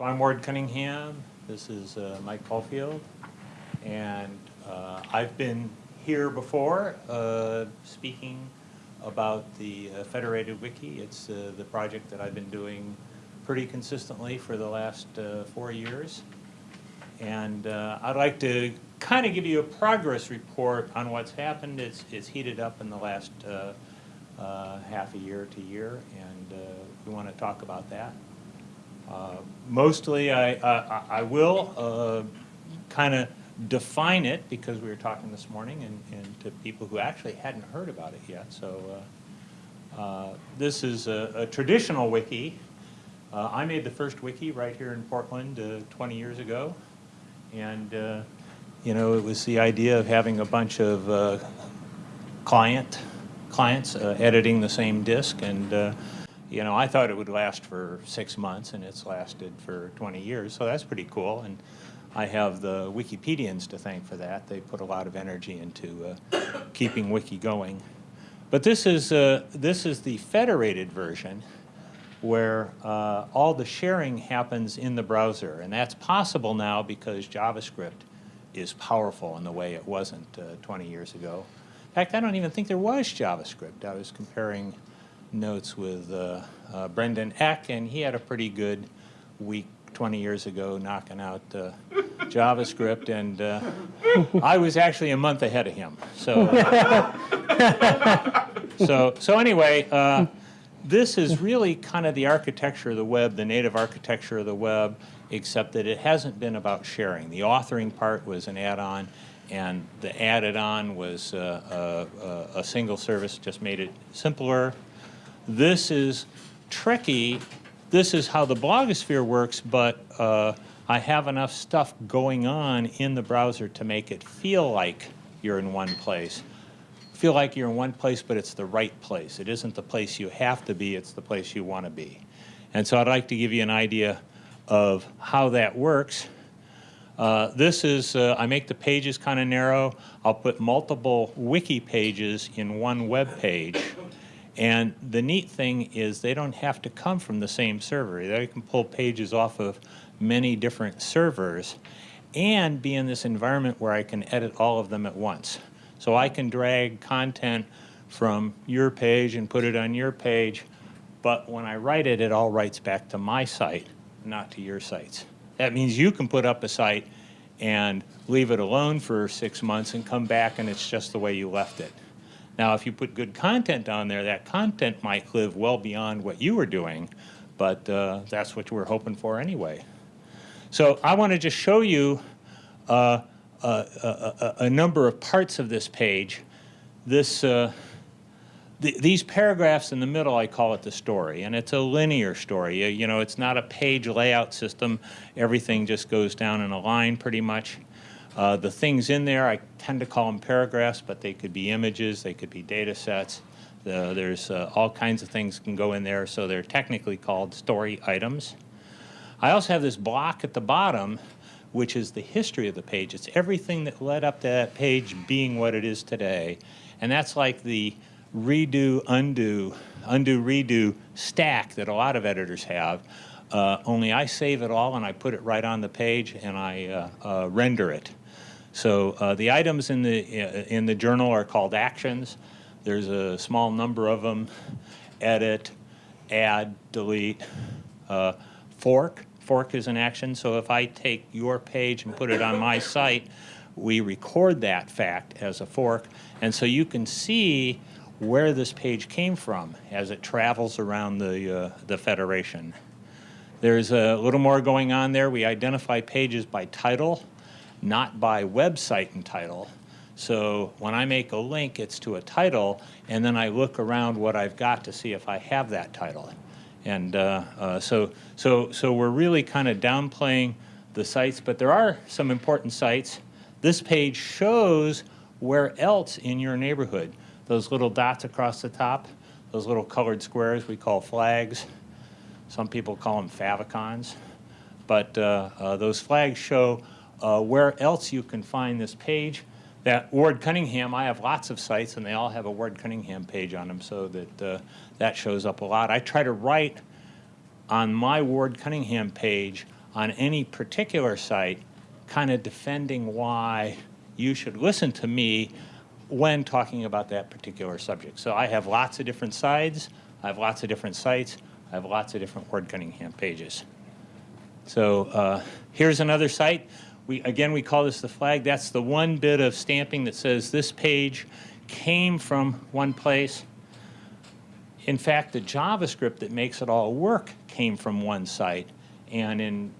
So I'm Ward Cunningham. This is uh, Mike Caulfield. And uh, I've been here before uh, speaking about the uh, Federated Wiki. It's uh, the project that I've been doing pretty consistently for the last uh, four years. And I'd like to kind of give you a progress report on what's happened. It's, it's heated up in the last half a year to year, and we want to talk about that. Uh, Mostly, I, I, I will uh, kind of define it, because we were talking this morning, and, and to people who actually hadn't heard about it yet. So uh, uh, this is a, a traditional wiki. Uh, I made the first wiki right here in Portland uh, 20 years ago. And, you know, it was the idea of having a bunch of client, clients editing the same disk. And, you know, I thought it would last for six months, and it's lasted for 20 years. So that's pretty cool. And I have the Wikipedians to thank for that. They put a lot of energy into uh, keeping Wiki going. But this is, uh, this is the federated version where uh, all the sharing happens in the browser. And that's possible now because JavaScript is powerful in the way it wasn't uh, 20 years ago. In fact, I don't even think there was JavaScript. I was comparing notes with uh, uh, Brendan Eich, and he had a pretty good week 20 years ago knocking out uh, JavaScript, and uh, I was actually a month ahead of him. So, so, so anyway, uh, this is really kind of the architecture of the web, the native architecture of the web, except that it hasn't been about sharing. The authoring part was an add-on, and the added on was uh, a single service, just made it simpler. This is tricky. This is how the blogosphere works, but uh, I have enough stuff going on in the browser to make it feel like you're in one place feel like you're in one place, but it's the right place. It isn't the place you have to be, it's the place you want to be. And so I'd like to give you an idea of how that works. Uh, this is, uh, I make the pages kind of narrow. I'll put multiple wiki pages in one web page. And the neat thing is they don't have to come from the same server. They can pull pages off of many different servers and be in this environment where I can edit all of them at once. So I can drag content from your page and put it on your page, but when I write it, it all writes back to my site, not to your sites. That means you can put up a site and leave it alone for six months and come back and it's just the way you left it. Now, if you put good content on there, that content might live well beyond what you were doing, but uh, that's what we're hoping for anyway. So I want to just show you uh, a, a, number of parts of this page. This, uh, th these paragraphs in the middle, I call it the story, and it's a linear story. You know, it's not a page layout system. Everything just goes down in a line pretty much. Uh, the things in there, I tend to call them paragraphs, but they could be images, they could be data sets. The, there's uh, all kinds of things can go in there, so they're technically called story items. I also have this block at the bottom which is the history of the page. It's everything that led up to that page being what it is today. And that's like the redo, undo, undo, redo stack that a lot of editors have. Uh, only I save it all and I put it right on the page and I uh, uh, render it. So uh, the items in the, uh, in the journal are called actions. There's a small number of them. Edit, add, delete, uh, fork, fork is an action. So if I take your page and put it on my site, we record that fact as a fork. And so you can see where this page came from as it travels around the, uh, the Federation. There's a little more going on there. We identify pages by title, not by website and title. So when I make a link, it's to a title, and then I look around what I've got to see if I have that title. And uh, uh, so, so, so we're really kind of downplaying the sites, but there are some important sites. This page shows where else in your neighborhood. Those little dots across the top, those little colored squares we call flags. Some people call them favicons. But uh, uh, those flags show uh, where else you can find this page. That Ward Cunningham, I have lots of sites and they all have a Ward Cunningham page on them so that uh, that shows up a lot. I try to write on my Ward Cunningham page on any particular site, kind of defending why you should listen to me when talking about that particular subject. So I have lots of different sides, I have lots of different sites, I have lots of different Ward Cunningham pages. So uh, here's another site. We, again, we call this the flag. That's the one bit of stamping that says this page came from one place. In fact, the JavaScript that makes it all work came from one site. And in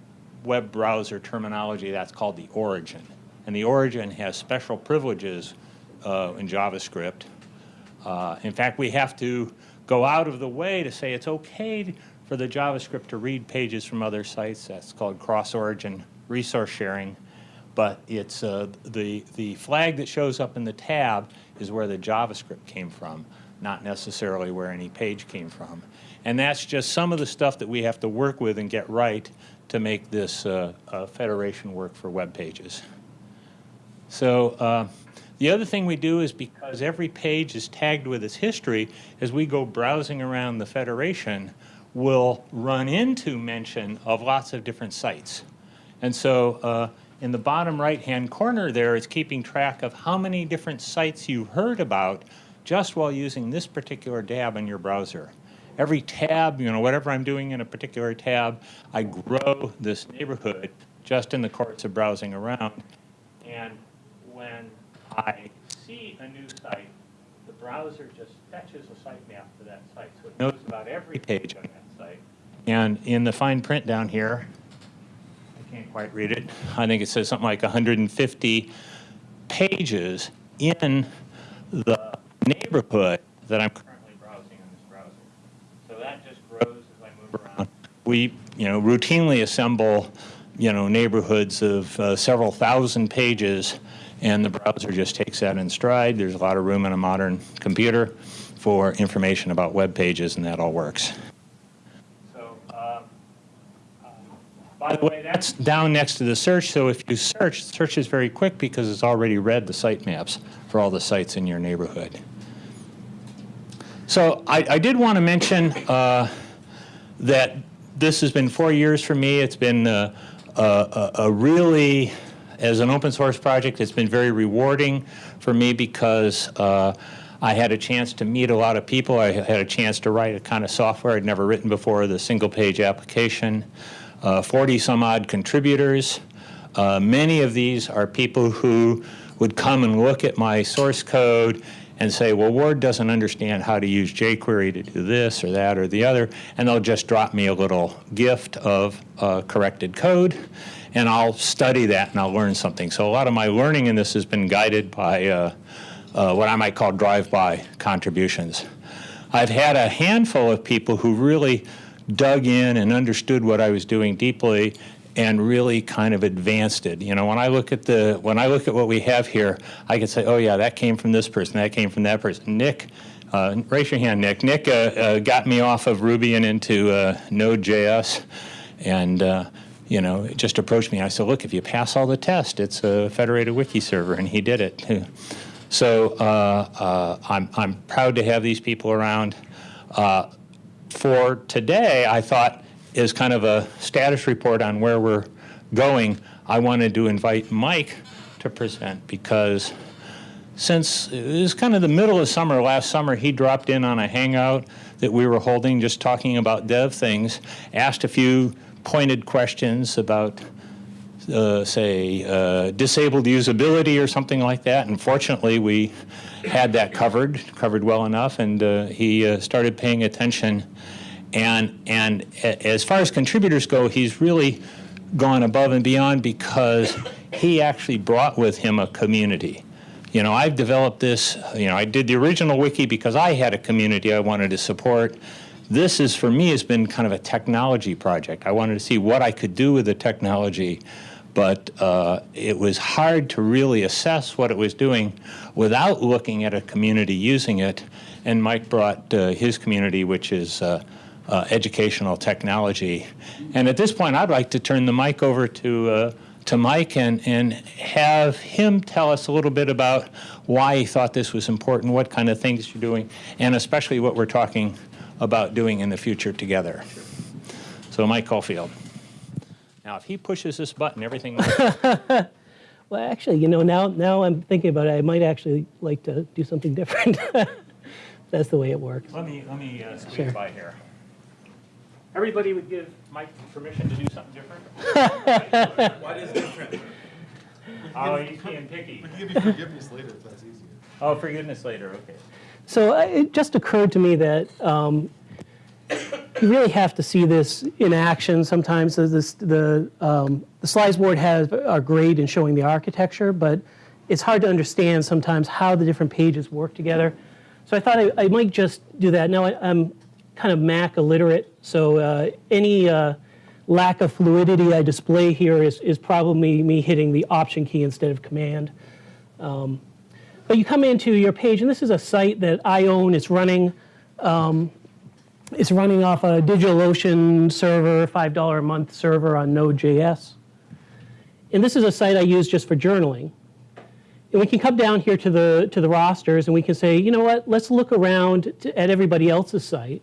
web browser terminology, that's called the origin. And the origin has special privileges uh, in JavaScript. Uh, in fact, we have to go out of the way to say it's okay for the JavaScript to read pages from other sites. That's called cross-origin resource sharing. But it's uh, the, the flag that shows up in the tab is where the JavaScript came from, not necessarily where any page came from. And that's just some of the stuff that we have to work with and get right to make this uh, federation work for web pages. So uh, the other thing we do is because every page is tagged with its history, as we go browsing around the Federation, we'll run into mention of lots of different sites. And so uh, in the bottom right-hand corner there, it's keeping track of how many different sites you've heard about just while using this particular tab in your browser. Every tab, you know, whatever I'm doing in a particular tab, I grow this neighborhood just in the course of browsing around. And when I see a new site, the browser just fetches a sitemap for that site. So it knows about every page on that site. And in the fine print down here, quite read it. I think it says something like 150 pages in the neighborhood that I'm currently browsing on this browser. So that just grows as I move around. We, you know, routinely assemble, you know, neighborhoods of uh, several thousand pages and the browser just takes that in stride. There's a lot of room in a modern computer for information about web pages, and that all works. So, uh, uh, by the way, that's down next to the search. So if you search, search is very quick because it's already read the sitemaps for all the sites in your neighborhood. So I, I did want to mention uh, that this has been four years for me. It's been uh, a, a really as an open source project, it's been very rewarding for me because uh, I had a chance to meet a lot of people. I had a chance to write a kind of software I'd never written before, the single page application. Uh, 40 some odd contributors. Uh, many of these are people who would come and look at my source code and say, well, Ward doesn't understand how to use jQuery to do this or that or the other, and they'll just drop me a little gift of uh, corrected code and I'll study that and I'll learn something. So a lot of my learning in this has been guided by uh, uh, what I might call drive-by contributions. I've had a handful of people who really dug in and understood what I was doing deeply and really kind of advanced it. You know, when I look at the when I look at what we have here, I can say, oh yeah, that came from this person, that came from that person. Nick, uh, raise your hand, Nick. Nick uh, uh, got me off of Ruby and into uh, Node.js, and you know, just approached me. I said, look, if you pass all the tests, it's a federated wiki server, and he did it. So uh, uh, I'm, I'm proud to have these people around. For today, I thought is kind of a status report on where we're going. I wanted to invite Mike to present because since it was kind of the middle of summer last summer, he dropped in on a hangout that we were holding just talking about dev things, asked a few pointed questions about, uh, say, uh, disabled usability or something like that. And fortunately, we had that covered, covered well enough, and uh, he uh, started paying attention. And, and as far as contributors go, he's really gone above and beyond because he actually brought with him a community. You know, I've developed this, you know, I did the original wiki because I had a community I wanted to support. This is, for me, has been kind of a technology project. I wanted to see what I could do with the technology, but uh, it was hard to really assess what it was doing without looking at a community using it. And Mike brought uh, his community, which is uh, uh educational technology. And at this point, I'd like to turn the mic over to uh, to Mike and, and have him tell us a little bit about why he thought this was important, what kind of things you're doing, and especially what we're talking about doing in the future together. So Mike Caulfield. Now, if he pushes this button, everything, Well, actually, you know, now, now I'm thinking about it, I might actually like to do something different. That's the way it works. let me, let me uh, squeeze Sure. by here. Everybody would give Mike permission to do something different? What is different? Oh, he's being picky. We can give you forgiveness later if that's easier. Oh, for goodness later, okay. So uh, it just occurred to me that um, you really have to see this in action sometimes. The, the, um, the slides Ward has are great in showing the architecture, but it's hard to understand sometimes how the different pages work together. So I thought I, I might just do that. Now I, I'm kind of Mac illiterate, so uh, any uh, lack of fluidity I display here is, is probably me hitting the Option key instead of Command. But you come into your page, and this is a site that I own. It's running, um, it's running off a DigitalOcean server, five dollar a month server on Node.js. And this is a site I use just for journaling. And we can come down here to the to the rosters, and we can say, you know what? Let's look around to, at everybody else's site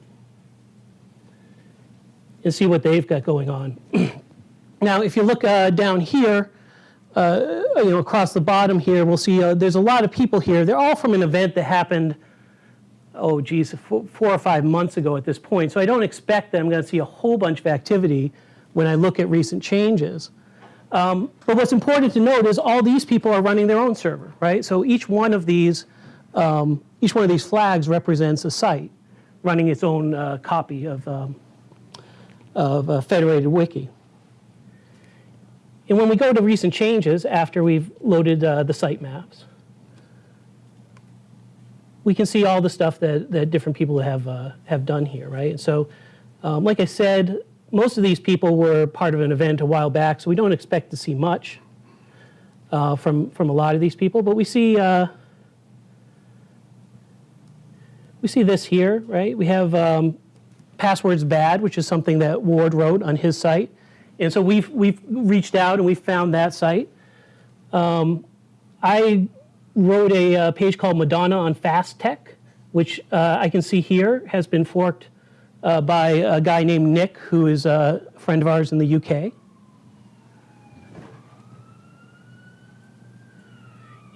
and see what they've got going on. now, if you look uh, down here, uh, you know, across the bottom here, we'll see uh, there's a lot of people here. They're all from an event that happened, oh, geez, four, four or five months ago at this point. So I don't expect that I'm going to see a whole bunch of activity when I look at recent changes. Um, but what's important to note is all these people are running their own server, right? So each one of these, um, each one of these flags represents a site running its own uh, copy of, um, of a federated wiki. And when we go to recent changes after we've loaded uh, the site maps, we can see all the stuff that, that different people have, uh, have done here, right? And so, um, like I said, most of these people were part of an event a while back, so we don't expect to see much uh, from, from a lot of these people, but we see, uh, we see this here, right? We have um, passwords bad, which is something that Ward wrote on his site. And so we've, we've reached out and we found that site. Um, I wrote a, uh page called Madonna on Fast Tech, which uh, I can see here has been forked uh, by a guy named Nick, who is a friend of ours in the UK.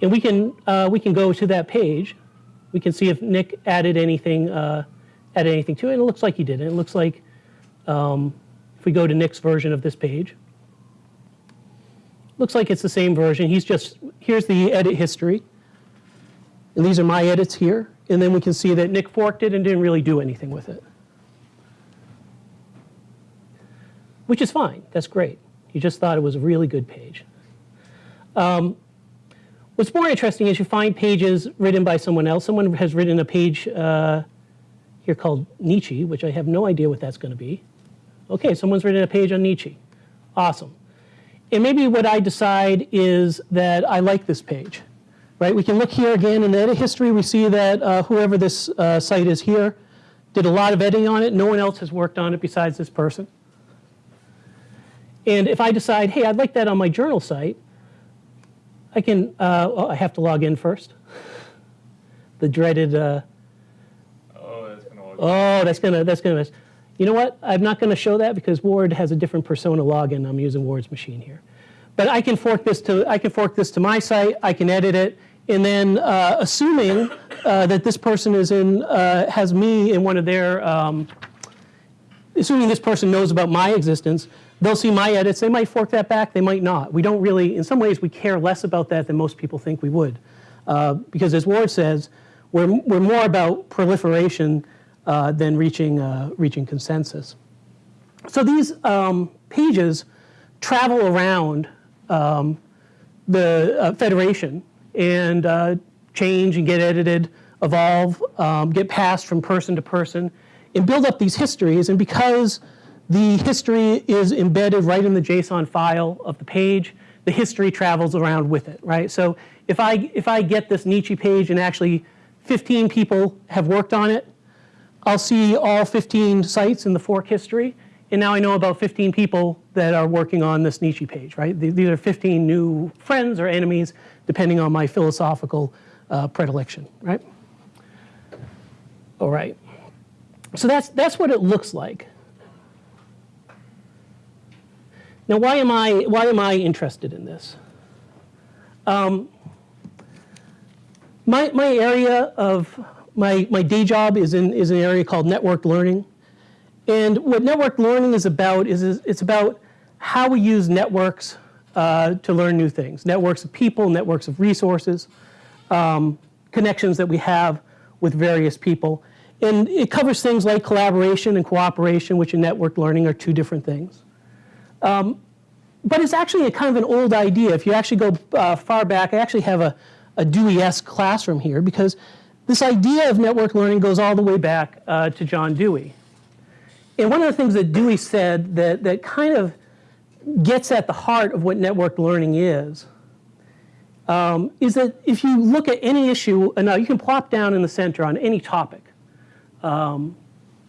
And we can, uh, we can go to that page. We can see if Nick added anything, uh, added anything to it. And it looks like he did. It looks like um, if we go to Nick's version of this page, looks like it's the same version. He's just, here's the edit history. And these are my edits here. And then we can see that Nick forked it and didn't really do anything with it. Which is fine. That's great. He just thought it was a really good page. Um, what's more interesting is you find pages written by someone else. Someone has written a page uh, here called Nietzsche, which I have no idea what that's going to be. Okay, someone's written a page on Nietzsche. Awesome. And maybe what I decide is that I like this page, right? We can look here again in the edit history. We see that uh, whoever this uh, site is here did a lot of editing on it. No one else has worked on it besides this person. And if I decide, hey, I'd like that on my journal site, I can, uh, oh, I have to log in first. The dreaded, uh, Oh, that's gonna. Oh, that's gonna that's gonna. You know what? I'm not gonna show that because Ward has a different persona login. I'm using Ward's machine here, but I can fork this to I can fork this to my site. I can edit it, and then uh, assuming uh, that this person is in uh, has me in one of their. Um, assuming this person knows about my existence, they'll see my edits. They might fork that back. They might not. We don't really. In some ways, we care less about that than most people think we would, uh, because as Ward says, we're we're more about proliferation uh, than reaching, uh, reaching consensus. So these um, pages travel around um, the uh, Federation and uh, change and get edited, evolve, um, get passed from person to person, and build up these histories. And because the history is embedded right in the JSON file of the page, the history travels around with it, right? So if I, if I get this Nietzsche page and actually 15 people have worked on it, I'll see all 15 sites in the fork history, and now I know about 15 people that are working on this Nietzsche page, right? These are 15 new friends or enemies, depending on my philosophical uh, predilection, right? All right. So that's, that's what it looks like. Now, why am I, why am I interested in this? Um, my, my area of, my, my day job is in, is an area called networked learning. And what network learning is about is, is it's about how we use networks uh, to learn new things. Networks of people, networks of resources, um, connections that we have with various people. And it covers things like collaboration and cooperation, which in network learning are two different things. Um, but it's actually a kind of an old idea. If you actually go uh, far back, I actually have a, a Dewey-esque classroom here because this idea of network learning goes all the way back uh, to John Dewey. And one of the things that Dewey said that, that kind of gets at the heart of what networked learning is, um, is that if you look at any issue, and now you can plop down in the center on any topic. Um,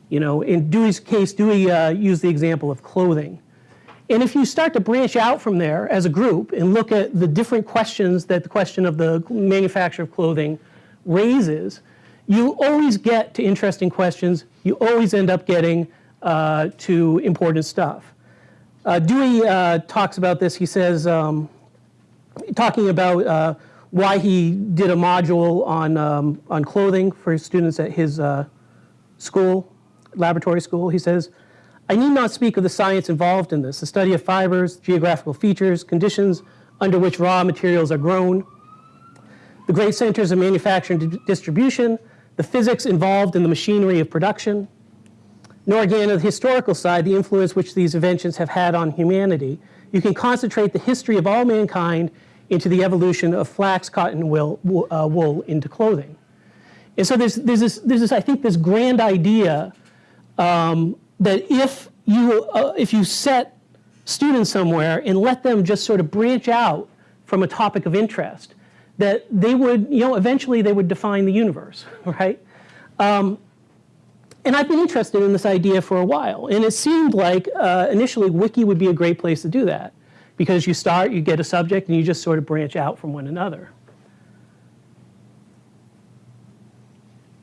you know, in Dewey's case, Dewey uh, used the example of clothing. And if you start to branch out from there as a group and look at the different questions that the question of the manufacture of clothing raises, you always get to interesting questions. You always end up getting uh, to important stuff. Uh, Dewey uh, talks about this. He says, um, talking about uh, why he did a module on, um, on clothing for students at his uh, school, laboratory school, he says, I need not speak of the science involved in this, the study of fibers, geographical features, conditions under which raw materials are grown, the great centers of manufacture and distribution, the physics involved in the machinery of production, nor again on the historical side, the influence which these inventions have had on humanity. You can concentrate the history of all mankind into the evolution of flax, cotton, wool, uh, wool into clothing. And so there's, there's, this, there's this, I think, this grand idea um, that if you, uh, if you set students somewhere and let them just sort of branch out from a topic of interest, that they would, you know, eventually they would define the universe, right? Um, and I've been interested in this idea for a while, and it seemed like uh, initially Wiki would be a great place to do that, because you start, you get a subject, and you just sort of branch out from one another.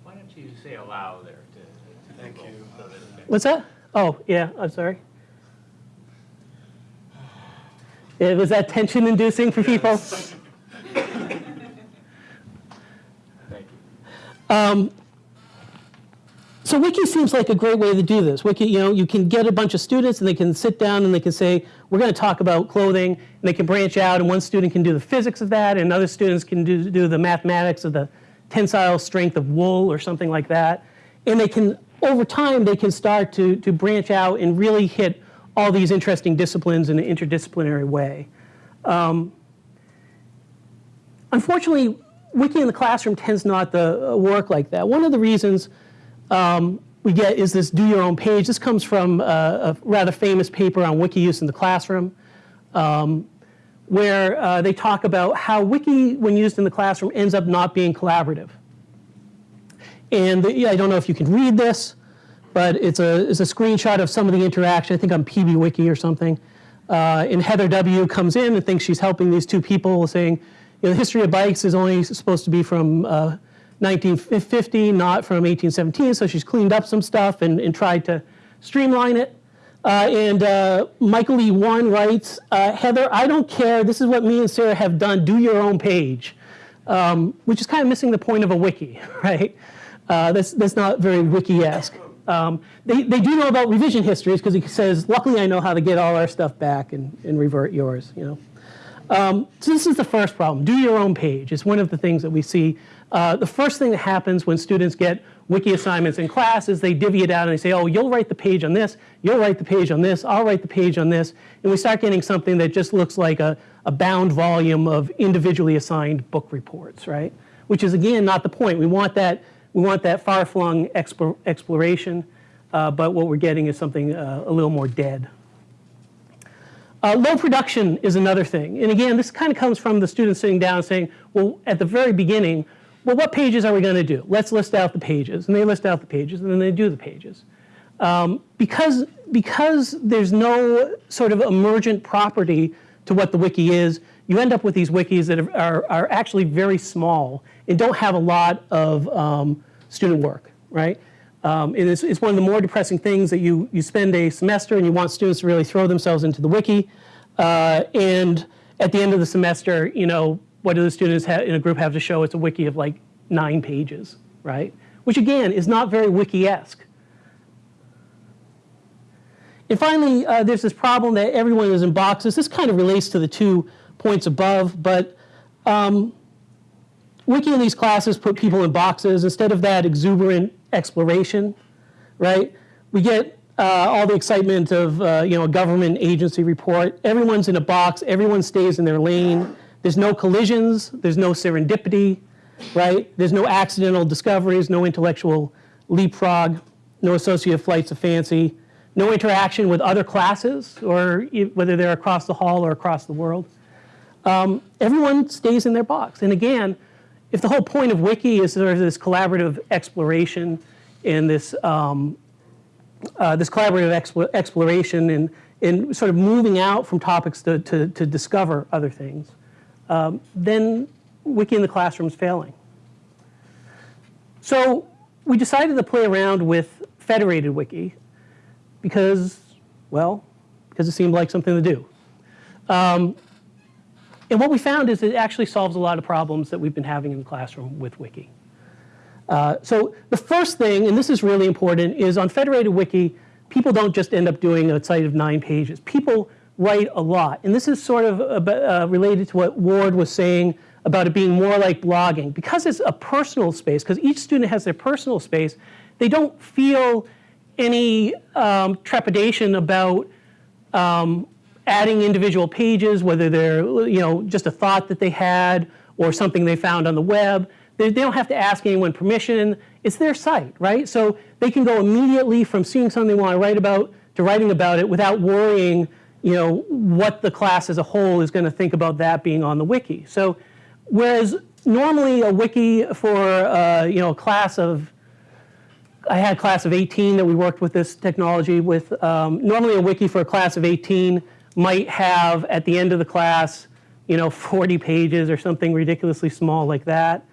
Why don't you say allow there to, to Thank people you. so that What's that? Oh, yeah, I'm sorry. It was that tension inducing for people? Thank you. So Wiki seems like a great way to do this. Wiki, you know, you can get a bunch of students and they can sit down and they can say, we're going to talk about clothing, and they can branch out, and one student can do the physics of that, and other students can do, do the mathematics of the tensile strength of wool or something like that. And they can, over time, they can start to, to branch out and really hit all these interesting disciplines in an interdisciplinary way. Um, unfortunately, Wiki in the classroom tends not to uh, work like that. One of the reasons um, we get is this do your own page. This comes from uh, a rather famous paper on wiki use in the classroom, um, where uh, they talk about how wiki, when used in the classroom, ends up not being collaborative. And the, yeah, I don't know if you can read this, but it's a, it's a screenshot of some of the interaction, I think on PBWiki or something. Uh, and Heather W. comes in and thinks she's helping these two people saying, you know, the history of bikes is only supposed to be from uh, 1950, not from 1817, so she's cleaned up some stuff and, and tried to streamline it. Uh, and uh, Michael E. One writes, uh, Heather, I don't care, this is what me and Sarah have done, do your own page. Um, which is kind of missing the point of a wiki, right? Uh, that's, that's not very wiki-esque. Um, they, they do know about revision histories because he says, luckily I know how to get all our stuff back and, and revert yours, you know. Um, so this is the first problem, do your own page. It's one of the things that we see uh, the first thing that happens when students get wiki assignments in class is they divvy it out and they say, oh, you'll write the page on this, you'll write the page on this, I'll write the page on this. And we start getting something that just looks like a, a bound volume of individually assigned book reports, right? Which is, again, not the point. We want that, we want that far-flung explore, exploration, uh, but what we're getting is something uh, a little more dead. Uh, low production is another thing. And again, this kind of comes from the students sitting down and saying, well, at the very beginning, well, what pages are we going to do? Let's list out the pages. And they list out the pages, and then they do the pages. Um, because, because there's no sort of emergent property to what the wiki is, you end up with these wikis that are, are, actually very small and don't have a lot of um, student work, right? Um, it is, it's one of the more depressing things that you, you spend a semester and you want students to really throw themselves into the wiki. Uh, and at the end of the semester, you know, what do the students in a group have to show? It's a wiki of like nine pages, right? Which again is not very wiki-esque. And finally, uh, there's this problem that everyone is in boxes. This kind of relates to the two points above, but um, Wiki in these classes put people in boxes instead of that exuberant exploration, right? We get uh, all the excitement of uh, you know a government agency report. Everyone's in a box. Everyone stays in their lane. There's no collisions. There's no serendipity, right? There's no accidental discoveries. No intellectual leapfrog. No associative flights of fancy. No interaction with other classes, or whether they're across the hall or across the world. Um, everyone stays in their box. And again, if the whole point of Wiki is sort of this collaborative exploration and this, um, uh, this collaborative explo- exploration and, and sort of moving out from topics to, to, to discover other things, um, then Wiki in the classroom is failing. So we decided to play around with federated Wiki because, well, because it seemed like something to do. Um, and what we found is it actually solves a lot of problems that we've been having in the classroom with Wiki. Uh, so the first thing, and this is really important, is on federated Wiki, people don't just end up doing a site of nine pages. People write a lot. And this is sort of uh, related to what Ward was saying about it being more like blogging. Because it's a personal space, because each student has their personal space, they don't feel any um, trepidation about um, adding individual pages, whether they're you know just a thought that they had or something they found on the web. They, they don't have to ask anyone permission. It's their site, right? So they can go immediately from seeing something they want to write about to writing about it without worrying, you know, what the class as a whole is going to think about that being on the wiki. So whereas normally a wiki for uh, you know a class of I had a class of 18 that we worked with this technology with. Um, normally, a wiki for a class of 18 might have at the end of the class, you know, 40 pages or something ridiculously small like that.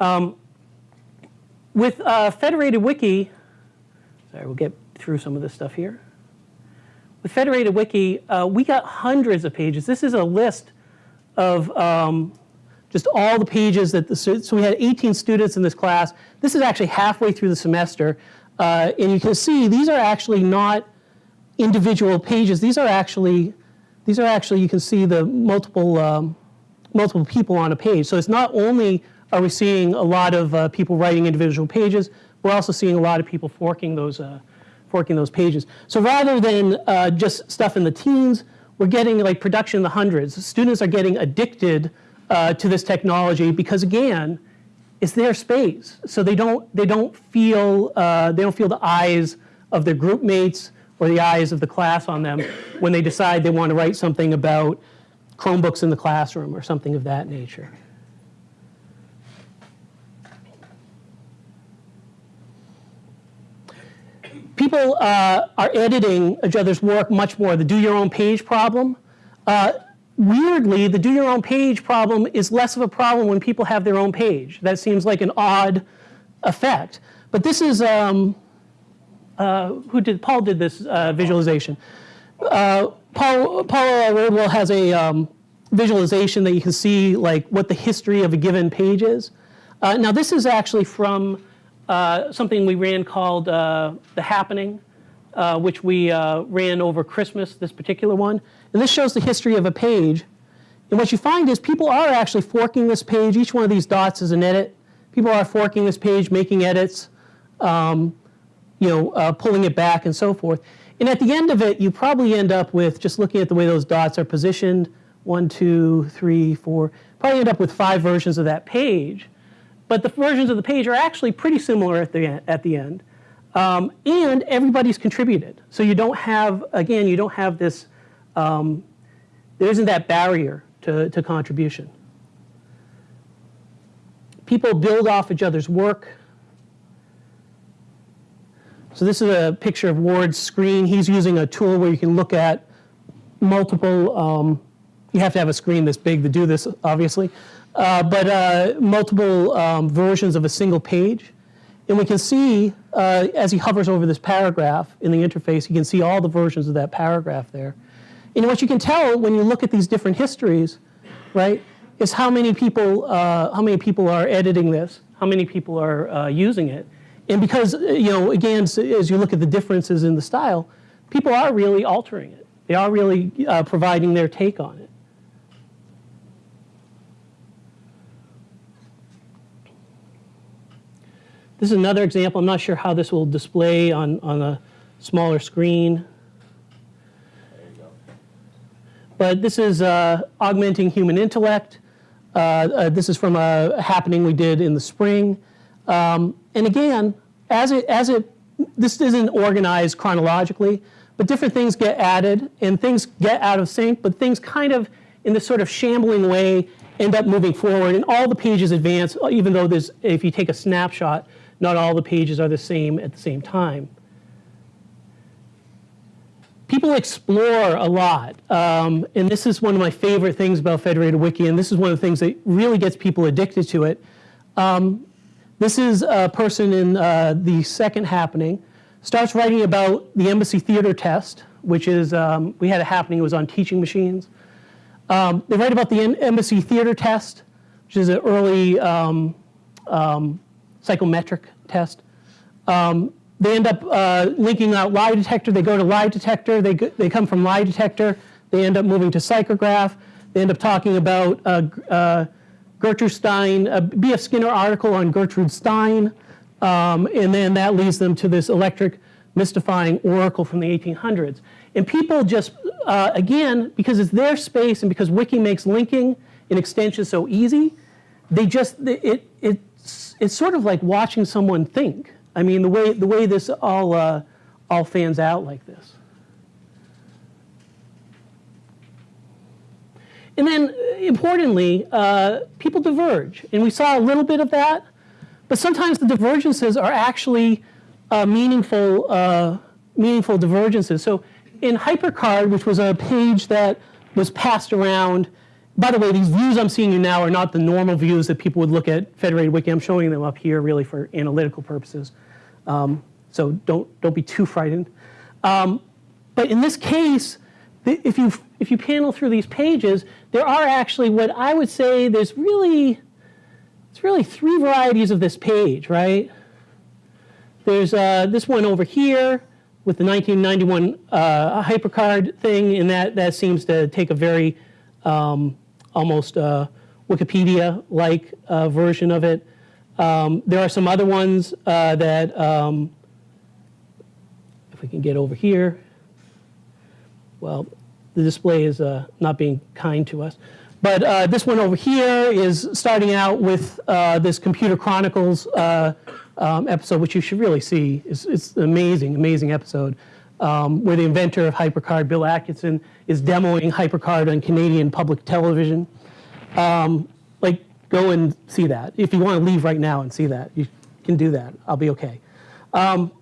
Um, with uh, federated wiki, sorry, we'll get through some of this stuff here. With federated wiki, uh, we got hundreds of pages. This is a list of um, just all the pages that the so we had 18 students in this class. This is actually halfway through the semester, uh, and you can see these are actually not individual pages. These are actually these are actually you can see the multiple um, multiple people on a page. So it's not only are we seeing a lot of uh, people writing individual pages, we're also seeing a lot of people forking those uh, forking those pages. So rather than uh, just stuff in the teens, we're getting like production in the hundreds. Students are getting addicted uh, to this technology because again, it's their space. So they don't they don't feel uh, they don't feel the eyes of their group mates or the eyes of the class on them when they decide they want to write something about Chromebooks in the classroom or something of that nature. People uh, are editing each other's work much more. The do your own page problem. Uh, weirdly, the do your own page problem is less of a problem when people have their own page. That seems like an odd effect. But this is, um, uh, who did, Paul did this uh, visualization. Uh, Paul, Paul Rodwell has a um, visualization that you can see like what the history of a given page is. Uh, now this is actually from uh, something we ran called uh, The Happening, uh, which we uh, ran over Christmas, this particular one. And this shows the history of a page. And what you find is people are actually forking this page. Each one of these dots is an edit. People are forking this page, making edits, um, you know, uh, pulling it back and so forth. And at the end of it, you probably end up with, just looking at the way those dots are positioned, one, two, three, four, probably end up with five versions of that page. But the versions of the page are actually pretty similar at the, at the end. Um, and everybody's contributed. So you don't have, again, you don't have this, um, there isn't that barrier to, to contribution. People build off each other's work. So this is a picture of Ward's screen. He's using a tool where you can look at multiple, um, you have to have a screen this big to do this, obviously, uh, but uh, multiple um, versions of a single page. And we can see, uh, as he hovers over this paragraph in the interface, you can see all the versions of that paragraph there. And what you can tell when you look at these different histories, right, is how many people, uh, how many people are editing this, how many people are using it. And because, you know, again, as you look at the differences in the style, people are really altering it. They are really uh, providing their take on it. This is another example. I'm not sure how this will display on, on a smaller screen. But this is uh, augmenting human intellect. Uh, uh, this is from a happening we did in the spring. Um, and again, as it, as it, this isn't organized chronologically, but different things get added and things get out of sync, but things kind of in this sort of shambling way end up moving forward and all the pages advance, even though there's, if you take a snapshot, not all the pages are the same at the same time people explore a lot. Um, and this is one of my favorite things about Federated Wiki, and this is one of the things that really gets people addicted to it. Um, this is a person in uh, the second happening, starts writing about the embassy theater test, which is, um, we had a happening, it was on teaching machines. Um, they write about the embassy theater test, which is an early um, um, psychometric test. Um, they end up uh, linking out lie detector. They go to lie detector. They, go, they come from lie detector. They end up moving to psychograph. They end up talking about uh, uh, Gertrude Stein, a B.F. Skinner article on Gertrude Stein. Um, and then that leads them to this electric mystifying oracle from the 1800s. And people just, uh, again, because it's their space and because Wiki makes linking and extension so easy, they just, it, it's, it's sort of like watching someone think. I mean, the way, the way this all, uh, all fans out like this. And then, importantly, uh, people diverge. And we saw a little bit of that, but sometimes the divergences are actually uh, meaningful, uh, meaningful divergences. So in HyperCard, which was a page that was passed around, by the way, these views I'm seeing you now are not the normal views that people would look at Federated Wiki. I'm showing them up here really for analytical purposes. Um, so don't, don't be too frightened. Um, but in this case, if you, if you panel through these pages, there are actually what I would say there's really, it's really three varieties of this page, right? There's uh, this one over here with the 1991 uh, HyperCard thing, and that, that seems to take a very um, almost uh, Wikipedia-like uh, version of it. Um, there are some other ones uh, that, um, if we can get over here, well, the display is not being kind to us. But uh, this one over here is starting out with uh, this Computer Chronicles uh, um, episode, which you should really see. It's, it's an amazing, amazing episode um, where the inventor of HyperCard, Bill Atkinson, is demoing HyperCard on Canadian public television. Um, like, go and see that. If you want to leave right now and see that, you can do that. I'll be okay. Um,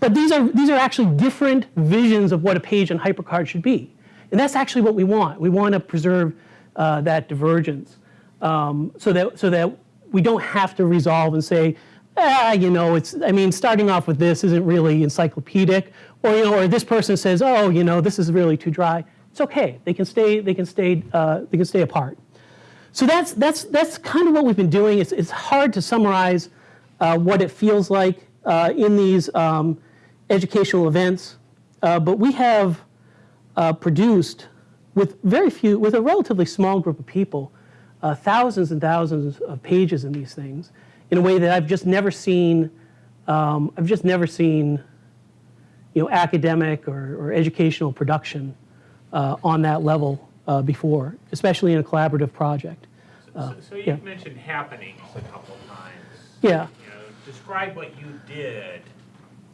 but these are, these are actually different visions of what a page on HyperCard should be. And that's actually what we want. We want to preserve uh, that divergence um, so, that, so that we don't have to resolve and say, ah, you know, it's, I mean, starting off with this isn't really encyclopedic, or, you know, or this person says, oh, you know, this is really too dry. It's okay. They can stay, they can stay, uh, they can stay apart. So that's, that's, that's kind of what we've been doing. It's, it's hard to summarize uh, what it feels like uh, in these um, educational events, uh, but we have uh, produced with very few, with a relatively small group of people, uh, thousands and thousands of pages in these things in a way that I've just never seen, um, I've just never seen, you know, academic or, or educational production uh, on that level uh, before, especially in a collaborative project. So so you've mentioned happenings a couple times. Yeah. You know, describe what you did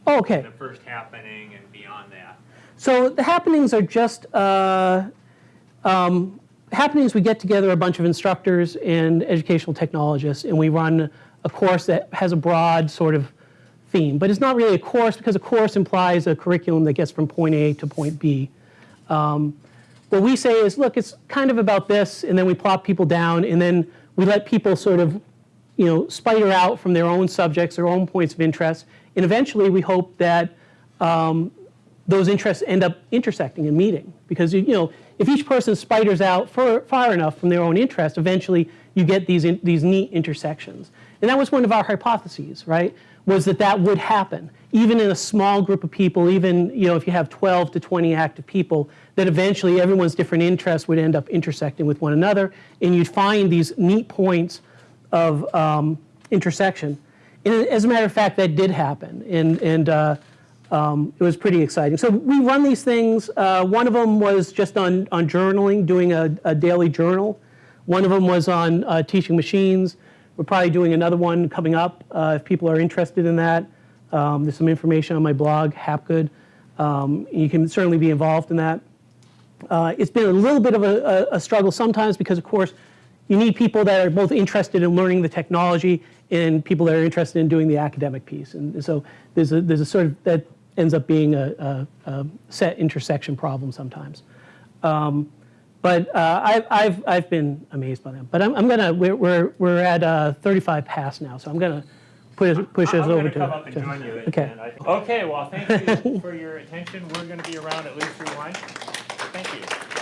Oh, okay. the first happening and beyond that. So the happenings are just uh, um, happenings. We get together a bunch of instructors and educational technologists, and we run a course that has a broad sort of theme. But it's not really a course because a course implies a curriculum that gets from point A to point B. Um, what we say is, look, it's kind of about this, and then we plop people down, and then we let people sort of you know, spider out from their own subjects, their own points of interest, and eventually we hope that um, those interests end up intersecting and meeting. Because you, know, if each person spiders out far, far enough from their own interest, eventually you get these in, these neat intersections. And that was one of our hypotheses, right? Was that that would happen, even in a small group of people, even you know if you have 12 to 20 active people, that eventually everyone's different interests would end up intersecting with one another, and you'd find these neat points of um, intersection. And as a matter of fact, that did happen, and and uh, um, it was pretty exciting. So we run these things. Uh, one of them was just on on journaling, doing a, a daily journal. One of them was on uh, teaching machines. We're probably doing another one coming up uh, if people are interested in that. Um, there's some information on my blog, Hapgood. Um, you can certainly be involved in that. Uh, it's been a little bit of a, a, struggle sometimes because, of course, you need people that are both interested in learning the technology and people that are interested in doing the academic piece. And so there's a, there's a sort of, that ends up being a, a, a set intersection problem sometimes. Um, but uh, I've, I've, I've been amazed by them. But I'm, I'm gonna, we're, we're, we're at uh, 35 past now, so I'm gonna push, push us I'm over going to. to come up and join you. Okay. I- Okay, well, thank you for your attention. We're going to be around at least through lunch. Thank you.